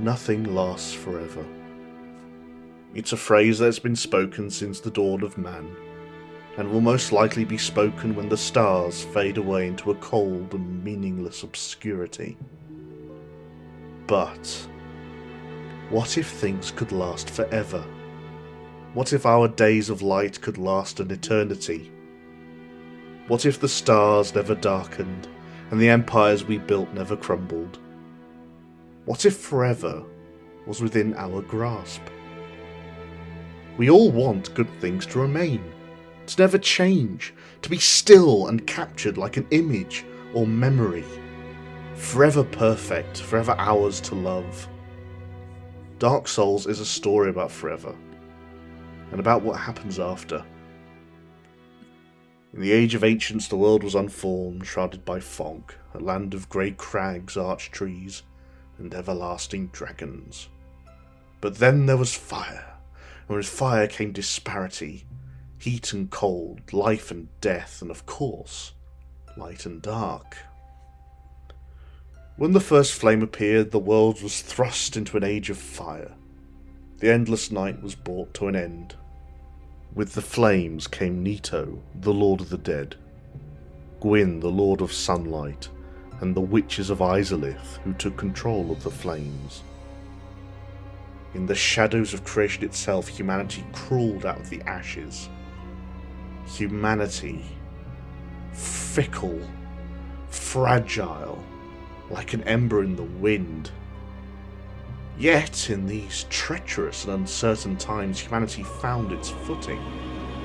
Nothing lasts forever. It's a phrase that's been spoken since the dawn of man, and will most likely be spoken when the stars fade away into a cold and meaningless obscurity. But, what if things could last forever? What if our days of light could last an eternity? What if the stars never darkened and the empires we built never crumbled? What if forever was within our grasp? We all want good things to remain, to never change, to be still and captured like an image or memory. Forever perfect, forever ours to love. Dark Souls is a story about forever, and about what happens after. In the age of ancients, the world was unformed, shrouded by fog, a land of grey crags, arch trees, and everlasting dragons. But then there was fire, and with fire came disparity, heat and cold, life and death, and of course, light and dark. When the first flame appeared, the world was thrust into an age of fire. The endless night was brought to an end. With the flames came Nito, the Lord of the Dead, Gwyn, the Lord of Sunlight, and the witches of Izalith who took control of the flames. In the shadows of creation itself, humanity crawled out of the ashes. Humanity, fickle, fragile, like an ember in the wind. Yet, in these treacherous and uncertain times, humanity found its footing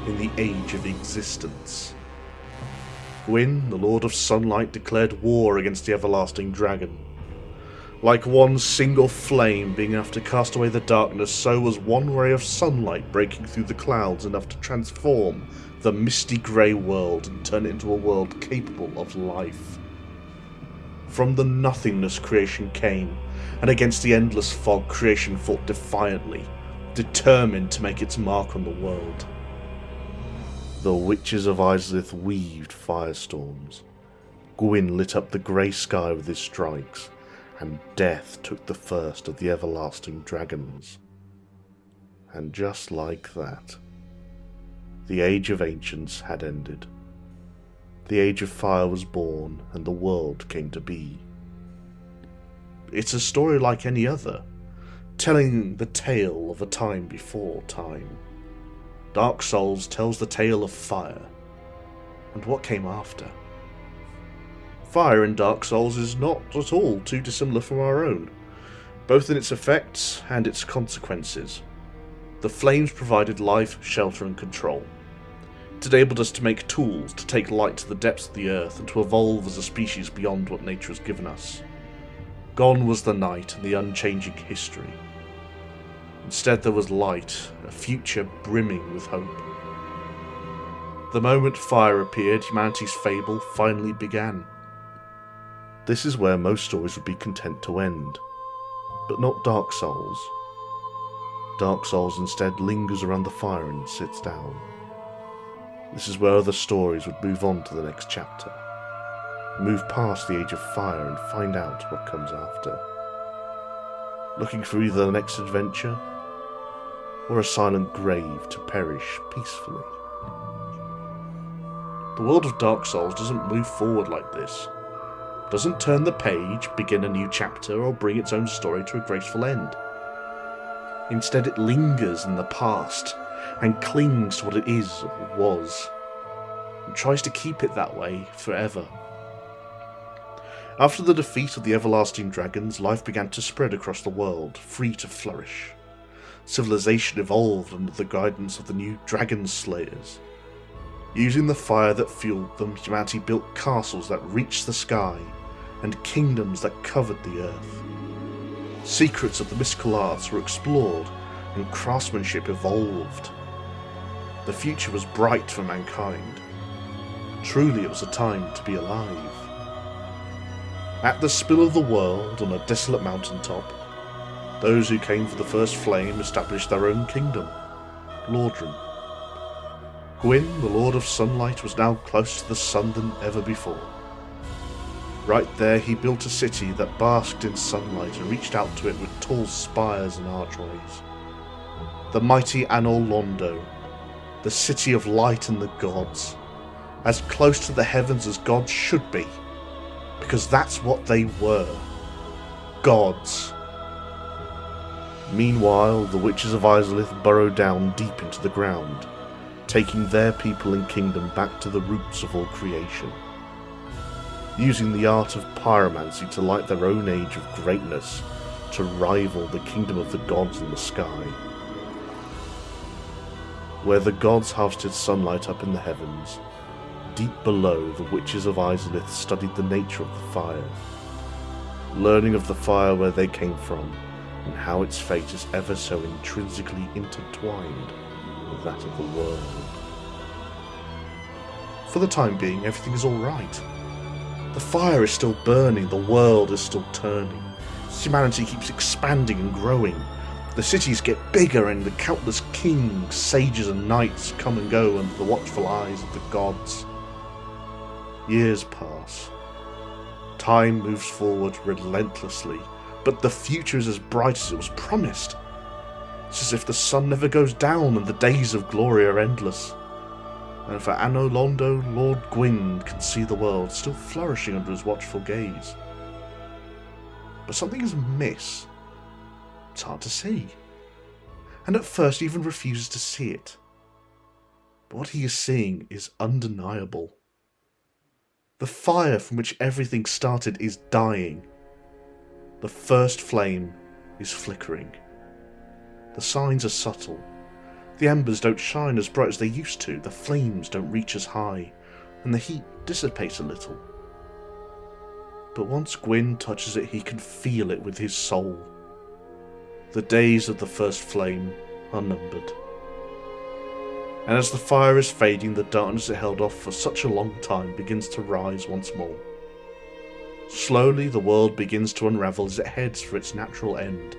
in the age of existence. Gwyn, the Lord of Sunlight, declared war against the everlasting dragon. Like one single flame being enough to cast away the darkness, so was one ray of sunlight breaking through the clouds enough to transform the misty grey world and turn it into a world capable of life. From the nothingness creation came, and against the endless fog creation fought defiantly, determined to make its mark on the world. The witches of Izalith weaved firestorms. Gwyn lit up the grey sky with his strikes, and death took the first of the everlasting dragons. And just like that, the Age of Ancients had ended. The Age of Fire was born, and the world came to be. It's a story like any other, telling the tale of a time before time. Dark Souls tells the tale of fire, and what came after. Fire in Dark Souls is not at all too dissimilar from our own, both in its effects and its consequences. The flames provided life, shelter, and control. It enabled us to make tools to take light to the depths of the earth and to evolve as a species beyond what nature has given us. Gone was the night and the unchanging history. Instead, there was light, a future brimming with hope. The moment fire appeared, humanity's fable finally began. This is where most stories would be content to end, but not Dark Souls. Dark Souls instead lingers around the fire and sits down. This is where other stories would move on to the next chapter, move past the age of fire and find out what comes after. Looking for either the next adventure or a silent grave to perish peacefully. The world of Dark Souls doesn't move forward like this. Doesn't turn the page, begin a new chapter, or bring its own story to a graceful end. Instead, it lingers in the past and clings to what it is or was, and tries to keep it that way forever. After the defeat of the everlasting dragons, life began to spread across the world, free to flourish civilization evolved under the guidance of the new Dragon Slayers. Using the fire that fueled them, humanity built castles that reached the sky and kingdoms that covered the earth. Secrets of the mystical arts were explored and craftsmanship evolved. The future was bright for mankind. Truly it was a time to be alive. At the spill of the world on a desolate mountaintop, those who came for the first flame established their own kingdom, Lordran. Gwyn, the Lord of Sunlight, was now closer to the sun than ever before. Right there, he built a city that basked in sunlight and reached out to it with tall spires and archways. The mighty Anor Londo, the city of light and the gods, as close to the heavens as gods should be, because that's what they were gods. Meanwhile, the witches of Izalith burrowed down deep into the ground, taking their people and kingdom back to the roots of all creation using the art of pyromancy to light their own age of greatness to rival the kingdom of the gods in the sky. Where the gods harvested sunlight up in the heavens, deep below the witches of Izalith studied the nature of the fire, learning of the fire where they came from and how its fate is ever so intrinsically intertwined with that of the world. For the time being, everything is alright. The fire is still burning, the world is still turning. Humanity keeps expanding and growing. The cities get bigger and the countless kings, sages and knights come and go under the watchful eyes of the gods. Years pass. Time moves forward relentlessly, but the future is as bright as it was promised. It's as if the sun never goes down and the days of glory are endless and for Anor Londo, Lord Gwyn can see the world still flourishing under his watchful gaze. But something is amiss. It's hard to see. And at first he even refuses to see it. But what he is seeing is undeniable. The fire from which everything started is dying. The first flame is flickering. The signs are subtle the embers don't shine as bright as they used to, the flames don't reach as high, and the heat dissipates a little. But once Gwyn touches it, he can feel it with his soul. The days of the first flame are numbered. And as the fire is fading, the darkness it held off for such a long time begins to rise once more. Slowly, the world begins to unravel as it heads for its natural end.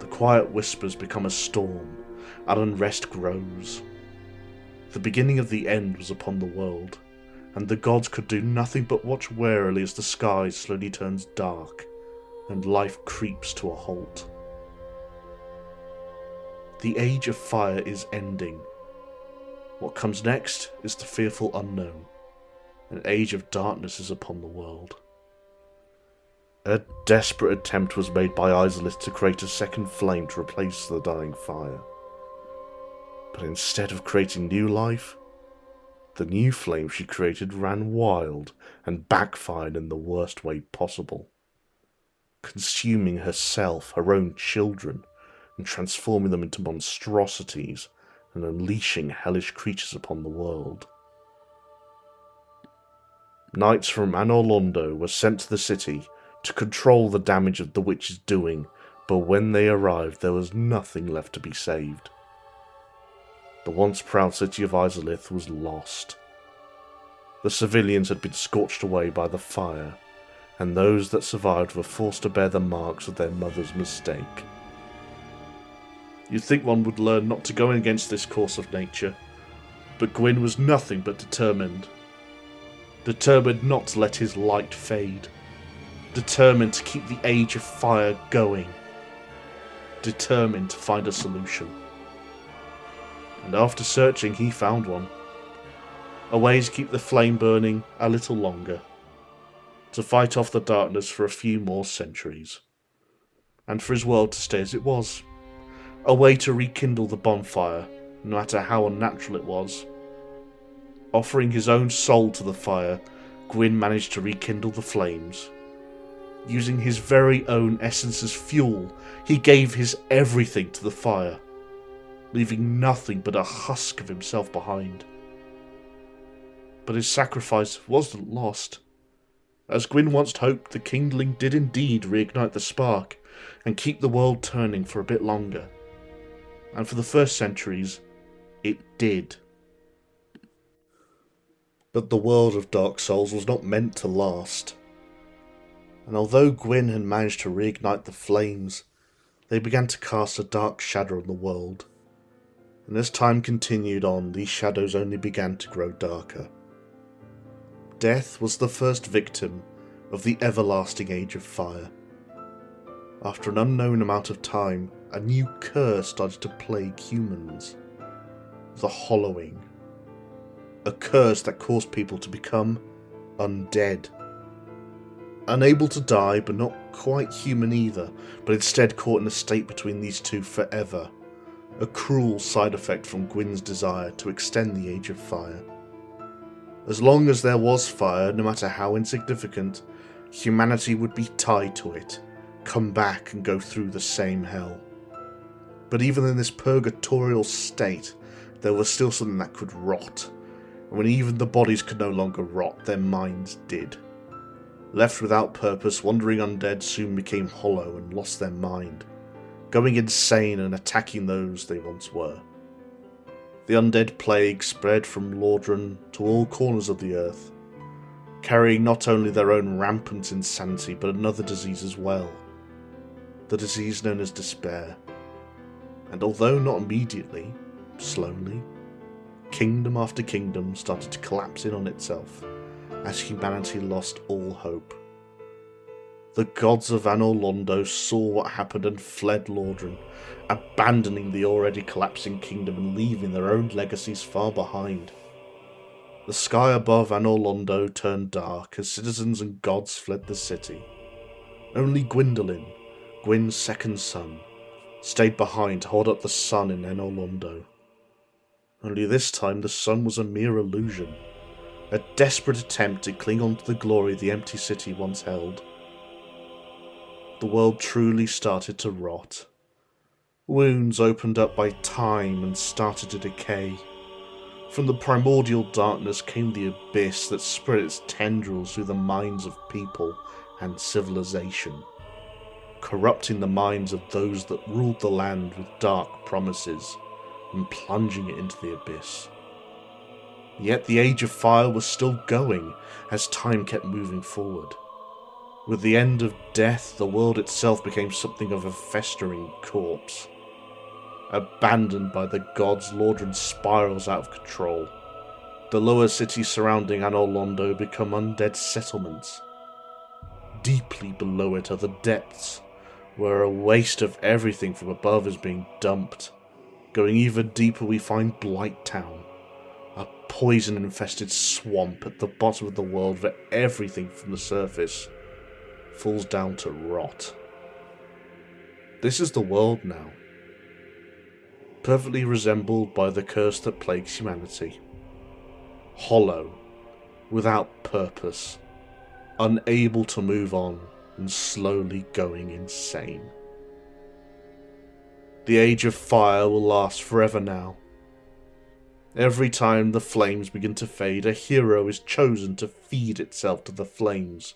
The quiet whispers become a storm, and unrest grows. The beginning of the end was upon the world, and the gods could do nothing but watch warily as the sky slowly turns dark and life creeps to a halt. The age of fire is ending. What comes next is the fearful unknown. An age of darkness is upon the world. A desperate attempt was made by Izalith to create a second flame to replace the dying fire. But instead of creating new life, the new flame she created ran wild and backfired in the worst way possible, consuming herself, her own children, and transforming them into monstrosities and unleashing hellish creatures upon the world. Knights from Anor Londo were sent to the city to control the damage of the witch's doing, but when they arrived there was nothing left to be saved. The once proud city of Izalith was lost. The civilians had been scorched away by the fire, and those that survived were forced to bear the marks of their mother's mistake. You'd think one would learn not to go against this course of nature, but Gwyn was nothing but determined. Determined not to let his light fade. Determined to keep the age of fire going. Determined to find a solution and after searching he found one. A way to keep the flame burning a little longer, to fight off the darkness for a few more centuries, and for his world to stay as it was. A way to rekindle the bonfire, no matter how unnatural it was. Offering his own soul to the fire, Gwyn managed to rekindle the flames. Using his very own essence as fuel, he gave his everything to the fire leaving nothing but a husk of himself behind. But his sacrifice wasn't lost. As Gwyn once hoped, the kindling did indeed reignite the spark and keep the world turning for a bit longer. And for the first centuries, it did. But the world of Dark Souls was not meant to last. And although Gwyn had managed to reignite the flames, they began to cast a dark shadow on the world and as time continued on, these shadows only began to grow darker. Death was the first victim of the everlasting Age of Fire. After an unknown amount of time, a new curse started to plague humans. The Hollowing. A curse that caused people to become undead. Unable to die, but not quite human either, but instead caught in a state between these two forever. A cruel side effect from Gwyn's desire to extend the Age of Fire. As long as there was fire, no matter how insignificant, humanity would be tied to it, come back and go through the same hell. But even in this purgatorial state, there was still something that could rot, and when even the bodies could no longer rot, their minds did. Left without purpose, wandering undead soon became hollow and lost their mind, going insane and attacking those they once were. The undead plague spread from Lordran to all corners of the earth, carrying not only their own rampant insanity but another disease as well. The disease known as despair. And although not immediately, slowly, kingdom after kingdom started to collapse in on itself as humanity lost all hope. The gods of Anor Londo saw what happened and fled Lordran, abandoning the already collapsing kingdom and leaving their own legacies far behind. The sky above Anor Londo turned dark as citizens and gods fled the city. Only Gwyndolin, Gwyn's second son, stayed behind to hold up the sun in Anor Londo. Only this time the sun was a mere illusion a desperate attempt to cling on to the glory the empty city once held. The world truly started to rot. Wounds opened up by time and started to decay. From the primordial darkness came the abyss that spread its tendrils through the minds of people and civilization, corrupting the minds of those that ruled the land with dark promises and plunging it into the abyss. Yet the Age of Fire was still going as time kept moving forward. With the end of death, the world itself became something of a festering corpse. Abandoned by the gods, Lordran spirals out of control. The lower cities surrounding Anor Londo become undead settlements. Deeply below it are the depths, where a waste of everything from above is being dumped. Going even deeper we find Blight Town, a poison-infested swamp at the bottom of the world where everything from the surface falls down to rot. This is the world now, perfectly resembled by the curse that plagues humanity. Hollow, without purpose, unable to move on, and slowly going insane. The Age of Fire will last forever now, Every time the flames begin to fade, a hero is chosen to feed itself to the flames.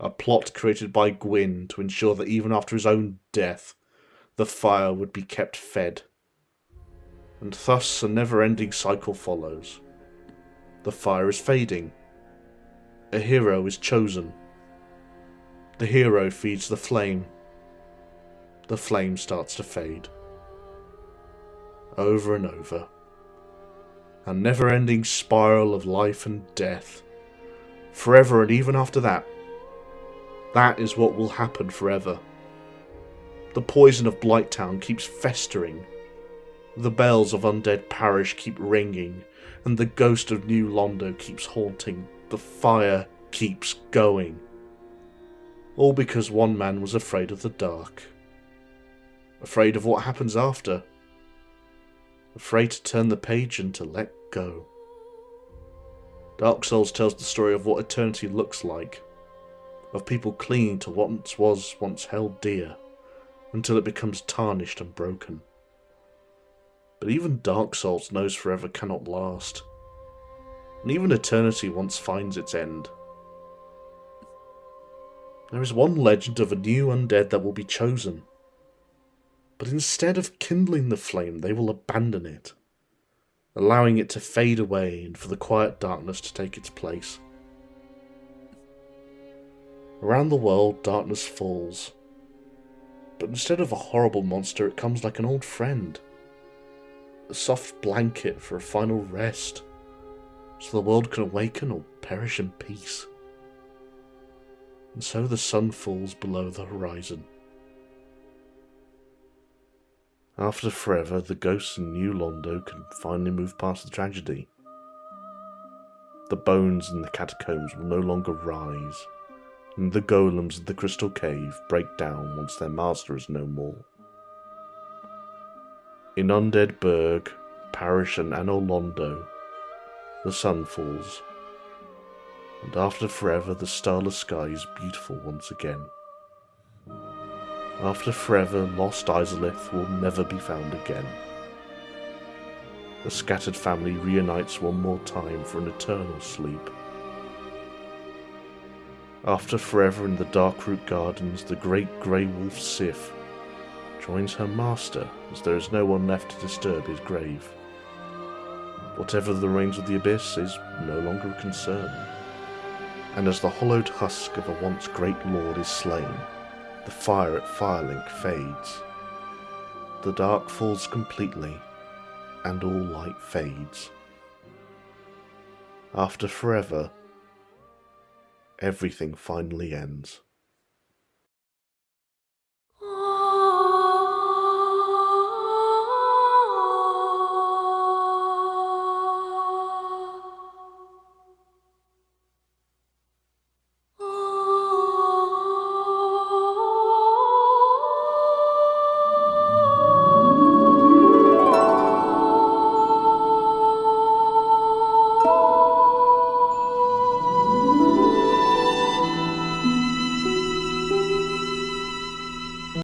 A plot created by Gwyn to ensure that even after his own death, the fire would be kept fed. And thus a never-ending cycle follows. The fire is fading. A hero is chosen. The hero feeds the flame. The flame starts to fade. Over and over a never-ending spiral of life and death. Forever and even after that. That is what will happen forever. The poison of Blighttown keeps festering. The bells of Undead Parish keep ringing, and the ghost of New Londo keeps haunting. The fire keeps going. All because one man was afraid of the dark. Afraid of what happens after afraid to turn the page and to let go. Dark Souls tells the story of what eternity looks like, of people clinging to what once was once held dear, until it becomes tarnished and broken. But even Dark Souls knows forever cannot last, and even eternity once finds its end. There is one legend of a new undead that will be chosen, but instead of kindling the flame, they will abandon it, allowing it to fade away and for the quiet darkness to take its place. Around the world, darkness falls, but instead of a horrible monster, it comes like an old friend, a soft blanket for a final rest, so the world can awaken or perish in peace. And so the sun falls below the horizon. After forever, the ghosts in New Londo can finally move past the tragedy. The bones in the catacombs will no longer rise, and the golems of the Crystal Cave break down once their master is no more. In Undead Burg, Parish and Anor Londo, the sun falls, and after forever the starless sky is beautiful once again. After forever, lost Izalith will never be found again. The scattered family reunites one more time for an eternal sleep. After forever in the Darkroot Gardens, the great grey wolf Sif joins her master as there is no one left to disturb his grave. Whatever the reigns of the Abyss is no longer a concern. And as the hollowed husk of a once great lord is slain, the fire at Firelink fades. The dark falls completely, and all light fades. After forever, everything finally ends.